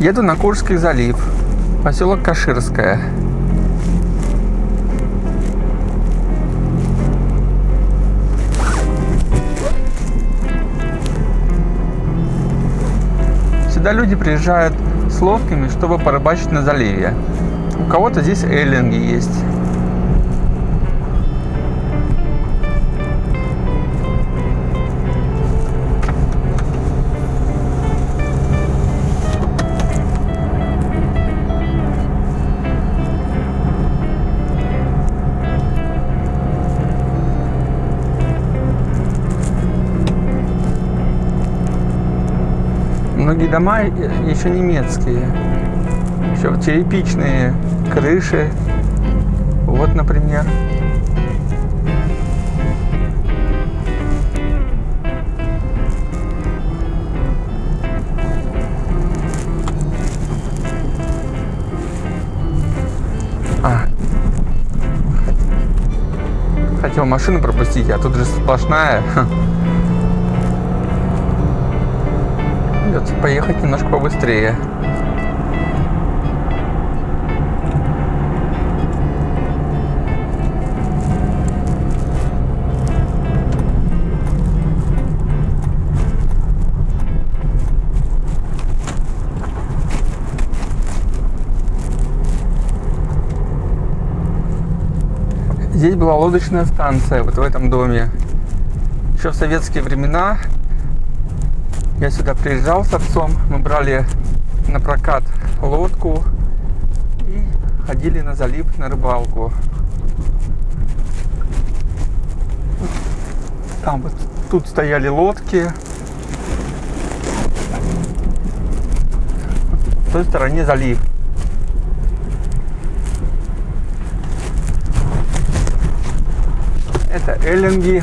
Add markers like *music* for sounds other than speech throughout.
Еду на Курский залив, поселок Каширское. Сюда люди приезжают с лодками, чтобы порыбачить на заливе. У кого-то здесь эллинги есть. Многие дома еще немецкие. Еще черепичные крыши. Вот, например. А. Хотел машину пропустить, а тут же сплошная. *laughs* поехать немножко побыстрее. Здесь была лодочная станция, вот в этом доме. Еще в советские времена я сюда приезжал с отцом, мы брали на прокат лодку и ходили на залив на рыбалку. Там вот тут стояли лодки. В той стороне залив. Это эллинги.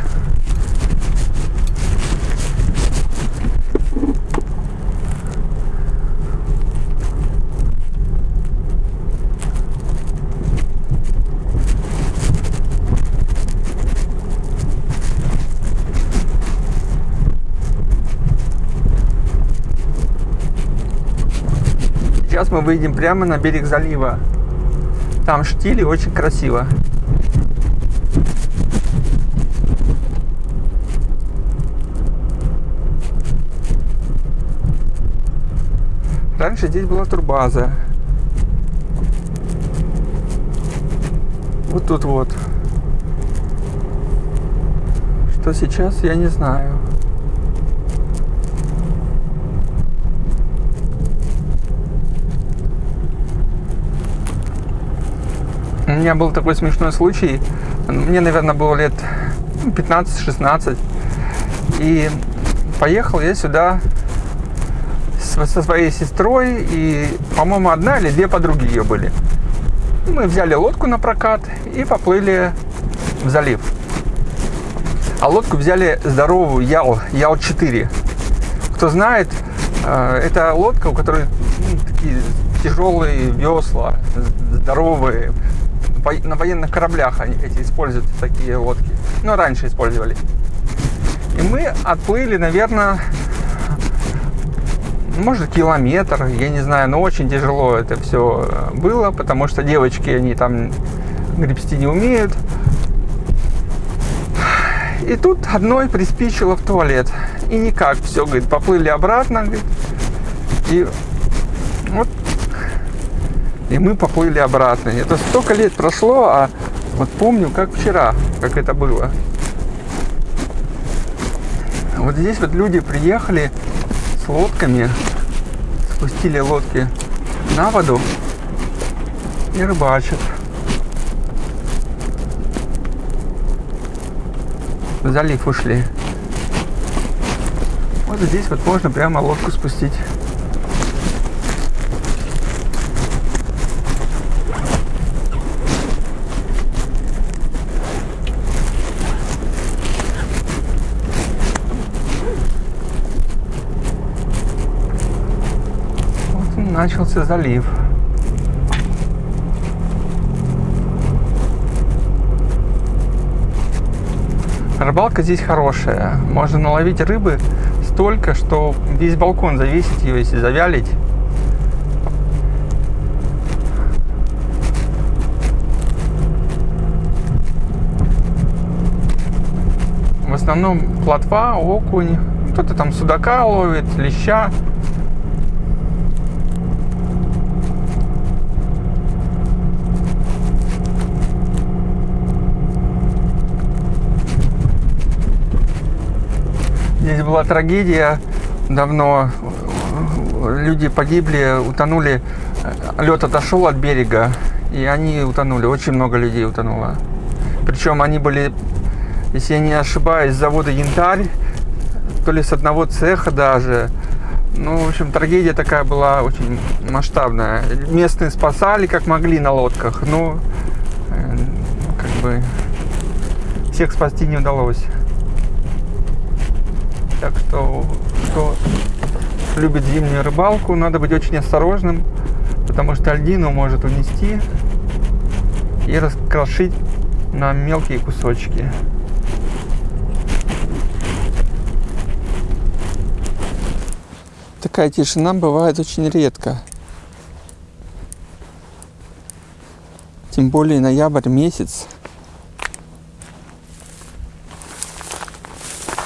Сейчас мы выйдем прямо на берег залива. Там штили, очень красиво. Раньше здесь была турбаза. Вот тут вот. Что сейчас, я не знаю. У меня был такой смешной случай. Мне, наверное, было лет 15-16. И поехал я сюда со своей сестрой. И, по-моему, одна или две подруги ее были. Мы взяли лодку на прокат и поплыли в залив. А лодку взяли здоровую Ял, Ял-4. Кто знает, э, это лодка, у которой ну, такие тяжелые весла, здоровые, на военных кораблях они эти используют такие лодки. Ну, раньше использовали. И мы отплыли, наверное, может, километр, я не знаю, но очень тяжело это все было, потому что девочки, они там гребсти не умеют. И тут одной приспичило в туалет. И никак, все, говорит, поплыли обратно, говорит. И и мы поплыли обратно. Это столько лет прошло, а вот помню, как вчера, как это было. Вот здесь вот люди приехали с лодками, спустили лодки на воду и рыбачат. В залив ушли. Вот здесь вот можно прямо лодку спустить. начался залив. Рыбалка здесь хорошая. Можно наловить рыбы столько, что весь балкон завесить ее, если завялить. В основном плотва, окунь, кто-то там судака ловит, леща. Здесь была трагедия давно. Люди погибли, утонули. Лед отошел от берега, и они утонули. Очень много людей утонуло. Причем они были, если я не ошибаюсь, с завода «Янтарь», то ли с одного цеха даже. Ну, в общем, трагедия такая была очень масштабная. Местные спасали как могли на лодках, но э, как бы всех спасти не удалось. Так что, кто любит зимнюю рыбалку, надо быть очень осторожным, потому что льдину может унести и раскрошить на мелкие кусочки. Такая тишина бывает очень редко. Тем более ноябрь месяц.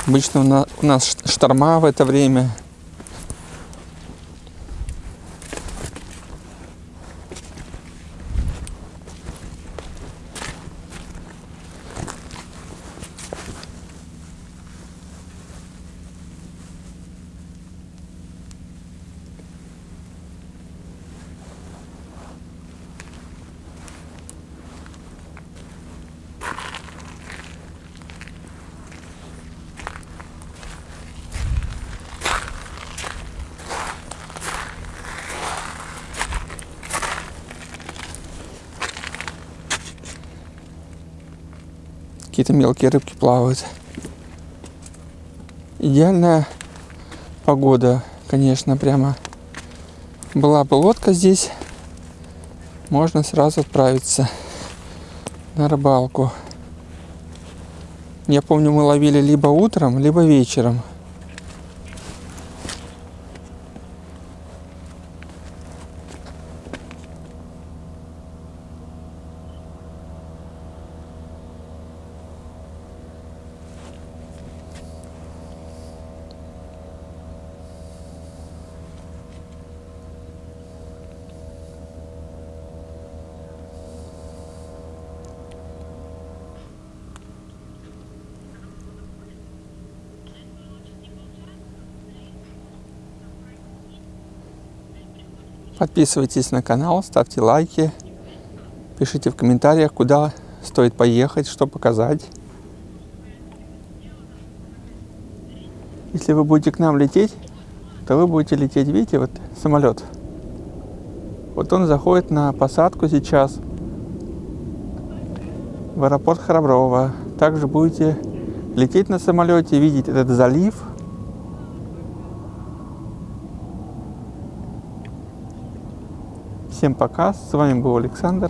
Обычно у нас шторма в это время. Какие-то мелкие рыбки плавают. Идеальная погода, конечно, прямо. Была бы лодка здесь, можно сразу отправиться на рыбалку. Я помню, мы ловили либо утром, либо вечером. Подписывайтесь на канал, ставьте лайки, пишите в комментариях, куда стоит поехать, что показать. Если вы будете к нам лететь, то вы будете лететь, видите, вот самолет. Вот он заходит на посадку сейчас в аэропорт Храброво. Также будете лететь на самолете, видеть этот залив – Всем пока, с вами был Александр.